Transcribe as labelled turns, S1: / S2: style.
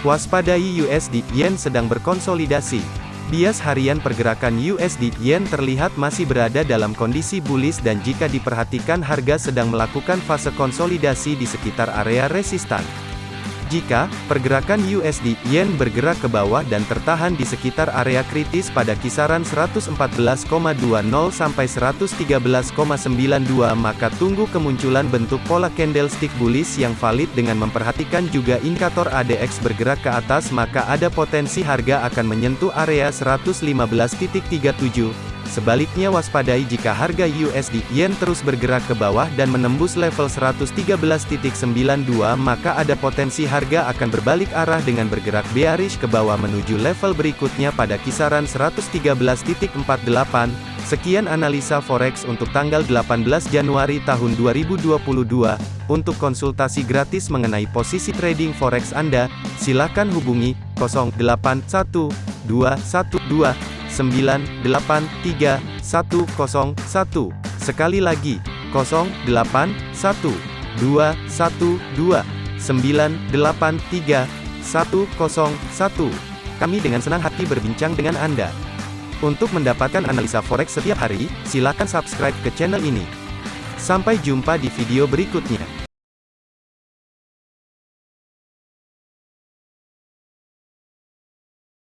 S1: Waspadai USD Yen sedang berkonsolidasi. Bias harian pergerakan USD Yen terlihat masih berada dalam kondisi bullish dan jika diperhatikan harga sedang melakukan fase konsolidasi di sekitar area resistan. Jika pergerakan USD Yen bergerak ke bawah dan tertahan di sekitar area kritis pada kisaran 114,20 sampai 113,92 maka tunggu kemunculan bentuk pola candlestick bullish yang valid dengan memperhatikan juga indikator ADX bergerak ke atas maka ada potensi harga akan menyentuh area 115.37 Sebaliknya waspadai jika harga USD Yen terus bergerak ke bawah dan menembus level 113.92 maka ada potensi harga akan berbalik arah dengan bergerak bearish ke bawah menuju level berikutnya pada kisaran 113.48. Sekian analisa forex untuk tanggal 18 Januari tahun 2022. Untuk konsultasi gratis mengenai posisi trading forex Anda, silakan hubungi 081212 983 101. Sekali lagi, 081 212 983 101. Kami dengan senang hati berbincang dengan Anda. Untuk mendapatkan analisa forex setiap hari, silakan subscribe ke channel ini. Sampai jumpa di video berikutnya.